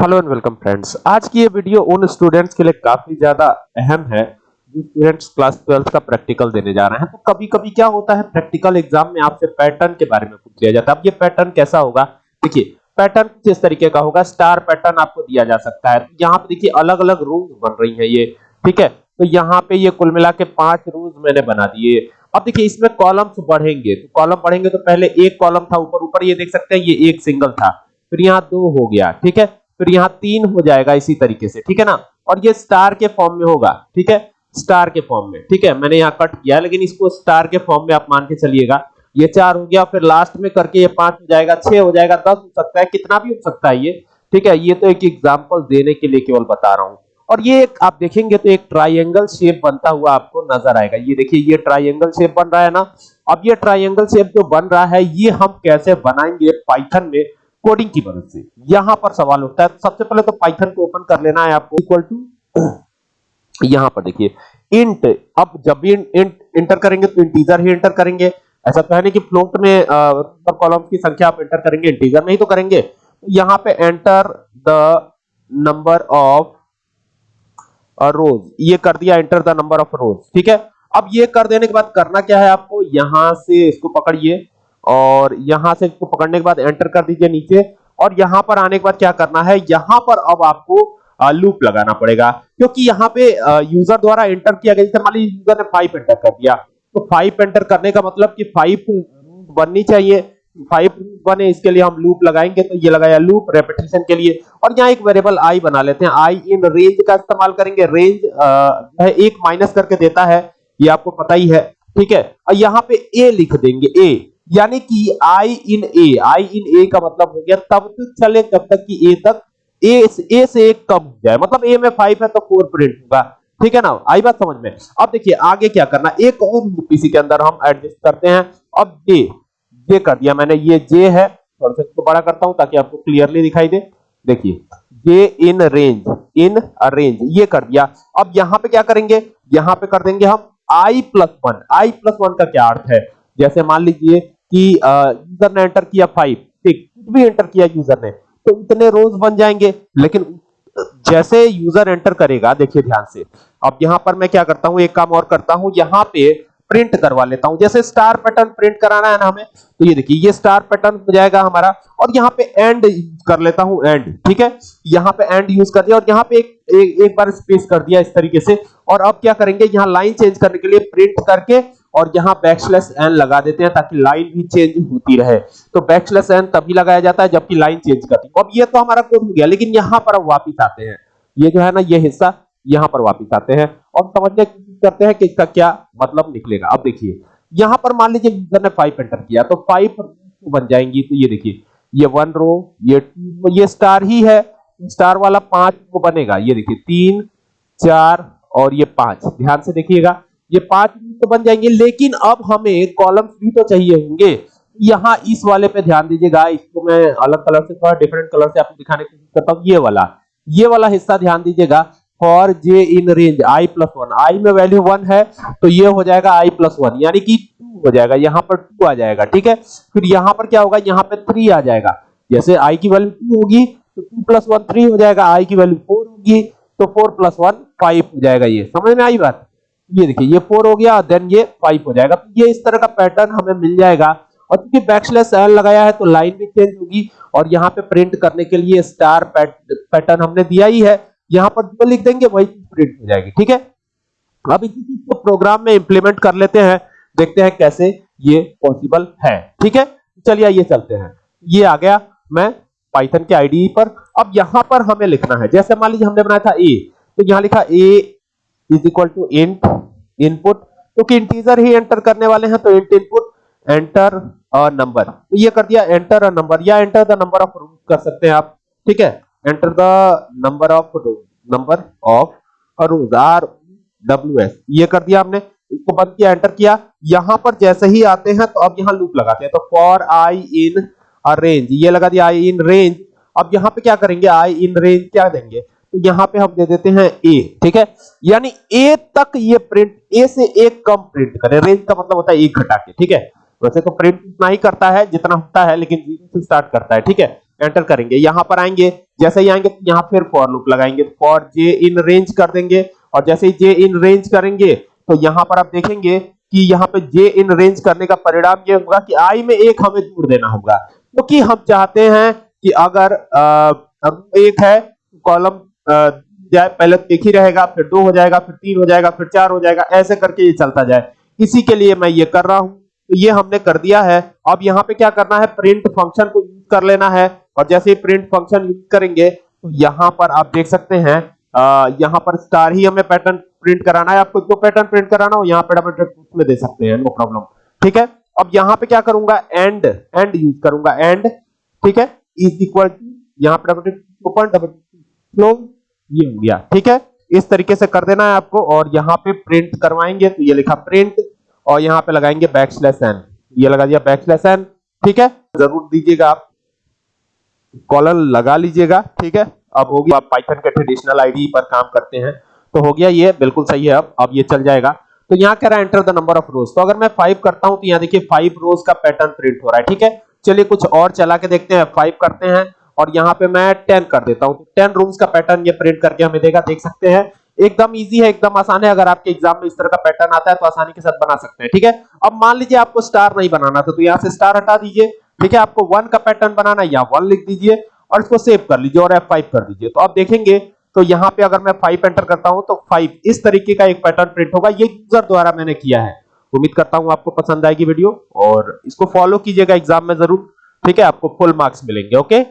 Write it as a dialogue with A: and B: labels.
A: Hello and welcome friends. आज की ये वीडियो उन स्टूडेंट्स के लिए काफ़ी ज़्यादा अहम है, जो स्टूडेंट्स क्लास ट्वेल्थ का प्रैक्टिकल देने जा रहे हैं। तो कभी कभी क्या होता है प्रैक्टिकल एग्ज़ाम में आपसे पैटर्न के बारे में पूछ लिया जाता है। अब ये पैटर्न कैसा होगा? देखिए पैटर्न किस तरीके का होगा? स्टार पैटर्न आपको दिया जा सकता है। यहाँ पे देखिए अलग अलग रूल्स बन रही है ये, ठीक है? तो यहाँ पे ये कुल मिला के पाँच रूल्स मैंने बना दिए। अब देखिए, इसमें कॉलम्स बढ़ेंगे। तो कॉलम बढ़ेंगे तो पहले एक कॉलम था ऊपर ऊपर ये देख सकते हैं, ये एक सिंगल था। फिर यहाँ दो हो गया, ठीक है? फिर यहाँ तीन हो जाएगा इसी तरीके से, ठीक है ना? और ये स्टार के फॉर्म में होगा, ठीक है? स्टार के फॉर्म में, ठीक है? मैंने यहाँ कट किया, लेकिन इसको स्टार के फॉर्म में आप मान के चलिएगा। ये चार हो गया, फिर लास्ट में करके ये पाँच हो जाएगा, छह हो जाएगा, दस हो सकता है, कितना भी हो सकता है ये, ठीक है? ये तो एक एग्ज़ाम्पल देने के लिए केवल बता रहा हूँ। और ये एक, आप देखेंगे तो एक ट्राइंगल शेप बनता हुआ आपको नज़र आएगा। ये देखिए, ये ट्राइंगल शेप बन रहा है ना? अब ये ट्राइंगल शेप जो बन रहा है, ये हम कैसे बनाएँगे? पाइथन में कोडिंग की मदद से। यहाँ पर सवाल उठता है तो सबसे पहले तो पाइथन को ओपन कर लेना है आपको। इक्वल टू यहाँ पर देखिए इंट अब जब भी इंट इंटर करेंगे तो इंटीजर ही इंटर करेंगे। ऐसा तो है नहीं कि फ्लोट में सब कॉलम्स की संख्या आप इंटर करेंगे इंटीजर में ही तो करेंगे। यहाँ पे enter the number of rows ये कर दिया enter the number of rows ठीक है? अब ये कर देने के बाद करना क्या है आपको? यहाँ से इसको पकड़िए। और यहाँ से इसको पकड़ने के बाद एंटर कर दीजिए नीचे। और यहाँ पर आने के बाद क्या करना है, यहाँ पर अब आपको लूप लगाना पड़ेगा। क्योंकि यहाँ पे यूज़र द्वारा एंटर किया गया, जैसे मान लीजिए यूज़र ने फाइव एंटर कर दिया तो फाइव एंटर करने का मतलब कि फाइव बननी चाहिए। फाइव बने, इसके लिए हम लूप लगाएँगे तो ये लगाया लूप रेपिटेशन के लिए। और यहाँ एक वेरिएबल आई बना लेते हैं। आई इन रेंज का इस्तेमाल करेंगे। रेंज एक माइनस करके देता है, ये आपको पता ही है, ठीक है। और यहाँ पे ए लिख देंगे ए यानी कि आई इन ए आई इन ए का मतलब हो गया तब तक चले जब तक कि ए तक ए ए से एक कम हो जाए। मतलब ए में फाइव है तो फोर प्रिंट होगा। ठीक है ना? आई बात समझ में? अब देखिए, आगे क्या करना? एक और पीसी के अंदर हम एडजस्ट करते हैं। अब जे जे कर दिया मैंने। ये जे है। थोड़ा सा इसको बड़ा करता हूँ ताकि आपको क्लियरली दिखाई दे। देखिए जे इन रेंज इन रेंज ये कर दिया। अब यहाँ पे क्या करेंगे? यहाँ पे कर देंगे हम I plus one I plus one का क्या अर्थ है? जैसे मान लीजिए कि यूज़र ने एंटर किया फाइव ठीक कुछ भी एंटर किया यूज़र ने तो इतने रोज बन जाएँगे लेकिन जैसे यूज़र एंटर करेगा देखिए ध्यान से अब यहाँ पर मैं क्या करता हूँ एक काम और करता हूँ यहाँ पे प्रिंट करवा लेता हूँ जैसे स्टार पैटर्न प्रिंट कराना है ना हमें तो ये देखिए ये स्टार पैटर्न हो जाएगा हमारा और यहाँ पे एंड कर लेता हूँ एंड ठीक है यहाँ पे एंड यूज़ कर दिया और यहाँ पे एक, एक एक बार स्पेस कर दिया इस तरीके से और अब क्या करेंगे यहाँ लाइन चेंज करने के लिए प्रिंट करके और यहाँ बैकस्लैश एन लगा देते हैं ताकि लाइन भी चेंज होती रहे। तो बैकस्लैश एन तभी लगाया जाता है जबकि लाइन चेंज करती है। अब ये तो हमारा कोड हो गया, लेकिन यहाँ पर वापस आते हैं। ये जो है ना, ये हिस्सा यहाँ पर वापस आते हैं। और समझने करते हैं कि इसका क्या मतलब निकलेगा। अब देखिए, यहाँ पर मान लीजिए यूज़र ने फाइव एंटर किया तो फाइव बन जाएँगी। तो ये देखिए, ये वन रो ये ये स्टार ही है। स्टार वाला पाँच को बनेगा। ये देखिए, तीन, चार और ये पाँच। ध्यान से देखिएगा। ये पाँच तो बन जाएँगे, लेकिन अब हमें कॉलम्स भी तो चाहिए होंगे। यहाँ इस वाले पे ध्यान दीजिएगा इसको मैं अलग कलर से, थोड़ा डिफरेंट कलर से आपको दिखाने की कोशिश करता हूँ। ये वाला ये वाला हिस्सा ध्यान दीजिएगा। For J in range I plus one I में वैल्यू वन है तो ये हो जाएगा आई प्लस वन यानी कि टू हो जाएगा, यहाँ पर टू आ जाएगा, ठीक है? फिर यहाँ पर क्या होगा? यहाँ पे थ्री आ जाएगा। जैसे आई की वैल्यू टू होगी तो टू प्लस वन थ्री हो जाएगा। आई की वैल्यू फोर होगी तो फोर प्लस वन फाइव हो जाएगा ये। समझ में आई बात? ये देखिए, ये फोर हो गया देन ये फाइव हो जाएगा। तो ये इस तरह का पैटर्न हमें मिल जाएगा। और क्योंकि बैकस्लैश एल लगाया है तो लाइन भी चेंज होगी। और यहाँ पे प्रिंट करने के लिए स्टार पैटर्न हमने दिया ही है। यहाँ पर जो लिख देंगे, वही प्रिंट हो जाएगी, ठीक है? अब इसी चीज़ को प्रोग्राम में इंप्लीमेंट कर लेते हैं। देखते हैं कैसे ये पॉसिबल है, ठीक है? चलिए ये चलते हैं। ये आ गया मैं पाइथन के आईडी पर। अब यहाँ पर हमें लिखना है। जैसे मान लीजिए हमने बनाया था ए तो यहाँ लिखा A is equal to int input क्योंकि इंटीजर ही एंटर करने वाले हैं तो int input enter a number तो ये कर दिया एंटर अ नंबर या enter the number of root कर सकते हैं आप। ठीक है? Enter the number of room number of rows R W S ये कर दिया हमने इसको बंद किया एंटर किया। यहाँ पर जैसे ही आते हैं तो अब यहाँ लूप लगाते हैं। तो फॉर आई इन रेंज ये लगा दिया आई इन रेंज अब यहाँ पे क्या करेंगे? आई इन रेंज क्या देंगे? तो यहाँ पे हम दे देते हैं ए ठीक है? यानी ए तक ये प्रिंट ए से एक कम प्रिंट करें। रेंज का मतलब होता है एक घटा के ठीक है? वैसे तो प्रिंट उतना ही करता है जितना होता है लेकिन ज़ीरो से स्टार्ट करता है ठीक है? एंटर करेंगे। यहाँ पर आएँगे। जैसे ही आएँगे तो यहाँ फिर फॉर लूप लगाएँगे। फॉर जे इन रेंज कर देंगे। और जैसे ही जे इन रेंज करेंगे तो यहाँ पर आप देखेंगे कि यहाँ पे जे इन रेंज करने का परिणाम ये होगा कि आई में एक हमें जोड़ देना होगा। क्योंकि तो हम चाहते हैं कि अगर आ, एक है कॉलम जाए, पहले एक ही रहेगा, फिर दो हो जाएगा, फिर तीन हो जाएगा, फिर चार हो जाएगा, ऐसे करके ये चलता जाए। इसी के लिए मैं ये कर रहा हूँ। तो ये हमने कर दिया है। अब यहाँ पे क्या करना है? प्रिंट फ़ंक्शन को यूज़ कर लेना है। और जैसे ही प्रिंट फ़ंक्शन यूज़ करेंगे तो यहाँ पर आप देख सकते हैं यहाँ पर स्टार ही हमें पैटर्न प्रिंट कराना है। आपको जो पैटर्न प्रिंट कराना हो, यहाँ पे डबल ट्रिक में दे सकते हैं नो प्रॉब्लम ठीक है? अब यहाँ पे क्या करूँगा? एंड एंड यूज़ करूँगा। एंड ठीक है? इज़ इक्वल टू यहाँ पे डबल ओपन डबल फ्लो ये हो गया। ठीक है? इस तरीके से कर देना है आपको और यहाँ पे प्रिंट करवाएँगे तो ये लिखा प्रिंट और यहाँ पे लगाएँगे बैक स्लैश एन ये लगा दिया बैक स्लैश एन ठीक है? ज़रूर दीजिएगा आप। कॉलर लगा लीजिएगा। ठीक है? अब होगी आप पाइथन के ट्रेडिशनल आईडी पर काम करते हैं। तो हो गया ये, बिल्कुल सही है अब। अब ये चल जाएगा। तो यहाँ कह रहा है enter the number of rows तो अगर मैं फाइव करता हूँ तो यहाँ देखिए फाइव रोज का पैटर्न प्रिंट हो रहा है। ठीक है? चलिए कुछ और चला के देखते हैं। फाइव करते हैं। और यहाँ पे मैं टेन कर देता हूँ। तो टेन रूम्स का पैटर्न ये प्रिंट करके हमें देगा, देख सकते हैं। एकदम इजी है, एकदम आसान है। अगर आपके एग्ज़ाम में इस तरह का पैटर्न आता है तो आसानी के साथ बना सकते हैं, ठीक है? अब मान लीजिए आपको स्टार नहीं बनाना था तो यहाँ से स्टार हटा दीजिए, ठीक है? आपको वन का पैटर्न बनाना है, या वन लिख दीजिए, और इसको सेव कर लीजिए और F5 कर दीजिए। तो आप देखेंगे तो यहाँ पे अगर मैं 5 एंटर करता हूँ तो 5 इस तरीके का एक पैटर्न प्रिंट होगा। ये यूज़र द्वारा मैंने किया है। उम्मीद करता हूँ आपको पसंद आएगी वीडियो और इसको फॉलो कीजिएगा एग्ज़ाम में ज़रूर, ठीक है? आपको फुल मार्क्स मिलेंगे ओके